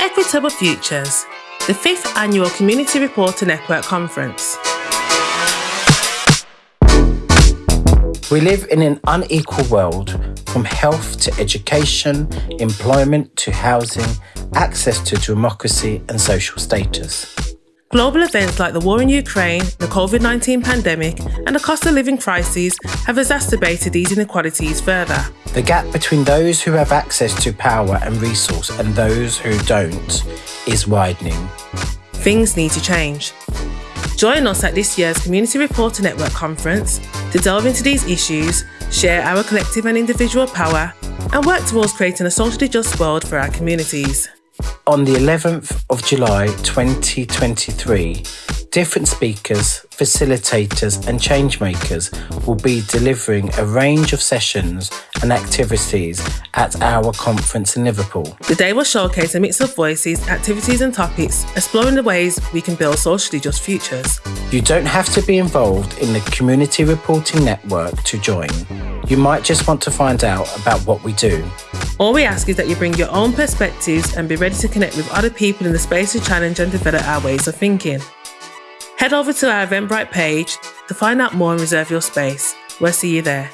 Equitable Futures, the fifth annual Community Reporter Network Conference. We live in an unequal world, from health to education, employment to housing, access to democracy and social status. Global events like the war in Ukraine, the COVID 19 pandemic, and the cost of living crises have exacerbated these inequalities further. The gap between those who have access to power and resource and those who don't is widening. Things need to change. Join us at this year's Community Reporter Network conference to delve into these issues, share our collective and individual power, and work towards creating a socially just world for our communities. On the 11th of July 2023, different speakers, facilitators, and changemakers will be delivering a range of sessions and activities at our conference in Liverpool. The day will showcase a mix of voices, activities, and topics, exploring the ways we can build socially just futures. You don't have to be involved in the Community Reporting Network to join. You might just want to find out about what we do. All we ask is that you bring your own perspectives and be ready to connect with other people in the space to challenge and develop our ways of thinking. Head over to our Eventbrite page to find out more and reserve your space. We'll see you there.